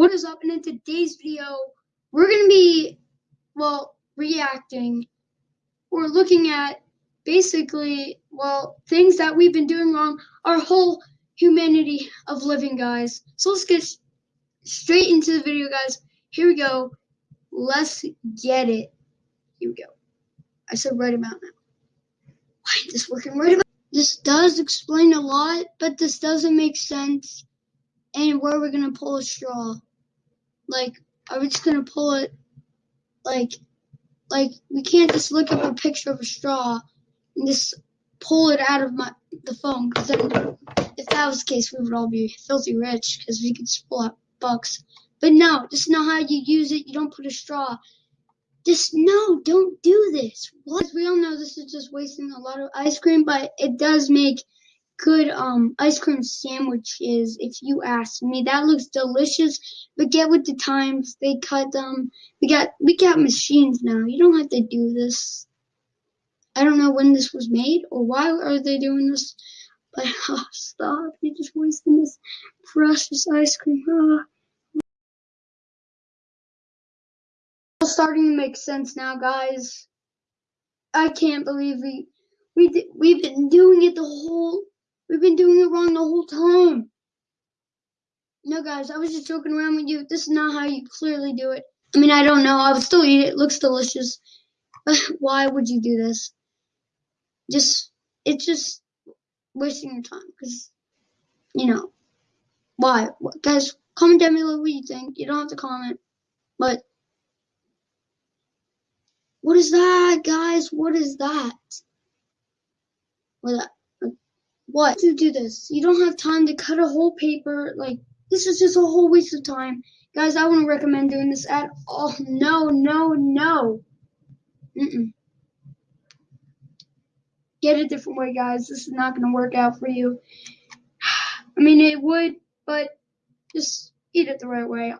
what is up? And in today's video, we're going to be, well, reacting or looking at basically, well, things that we've been doing wrong, our whole humanity of living, guys. So let's get straight into the video, guys. Here we go. Let's get it. Here we go. I said right about now. Why is this working right about? This does explain a lot, but this doesn't make sense and where we're gonna pull a straw. Like, are we just gonna pull it? Like, like we can't just look up a picture of a straw and just pull it out of my the phone. Because then, if that was the case, we would all be filthy rich because we could just pull out bucks. But no, just know how you use it. You don't put a straw. Just no, don't do this. What? We all know this is just wasting a lot of ice cream, but it does make good um ice cream sandwiches if you ask me. That looks delicious, but get with the times. They cut them. We got we got machines now. You don't have to do this. I don't know when this was made or why are they doing this, but oh, stop! You're just wasting this precious ice cream. Oh. It's starting to make sense now, guys. I can't believe we we we've been doing it the whole We've been doing it wrong the whole time. No, guys, I was just joking around with you. This is not how you clearly do it. I mean, I don't know. I would still eat it. It looks delicious. But why would you do this? Just, it's just wasting your time. Because, you know, why? Guys, comment down below what you think. You don't have to comment. But, what is that, guys? What is that? What that? What to do this. You don't have time to cut a whole paper. Like, this is just a whole waste of time. Guys, I wouldn't recommend doing this at all. No, no, no. Mm-mm. Get a different way, guys. This is not going to work out for you. I mean, it would, but just eat it the right way.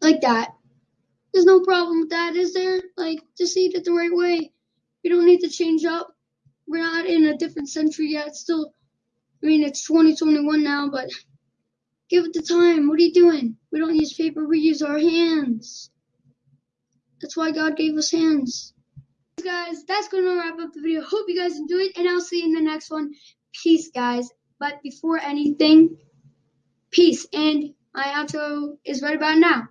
Like that. There's no problem with that, is there? Like, just eat it the right way. We don't need to change up. We're not in a different century yet. Still, I mean, it's 2021 now, but give it the time. What are you doing? We don't use paper. We use our hands. That's why God gave us hands. Guys, that's going to wrap up the video. Hope you guys enjoyed, and I'll see you in the next one. Peace, guys. But before anything, peace. And my outro is right about now.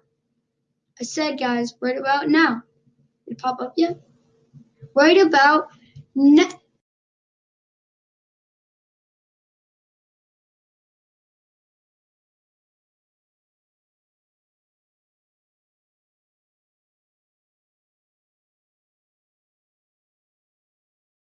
I said, guys, right about now. Did it pop up yet? Right about.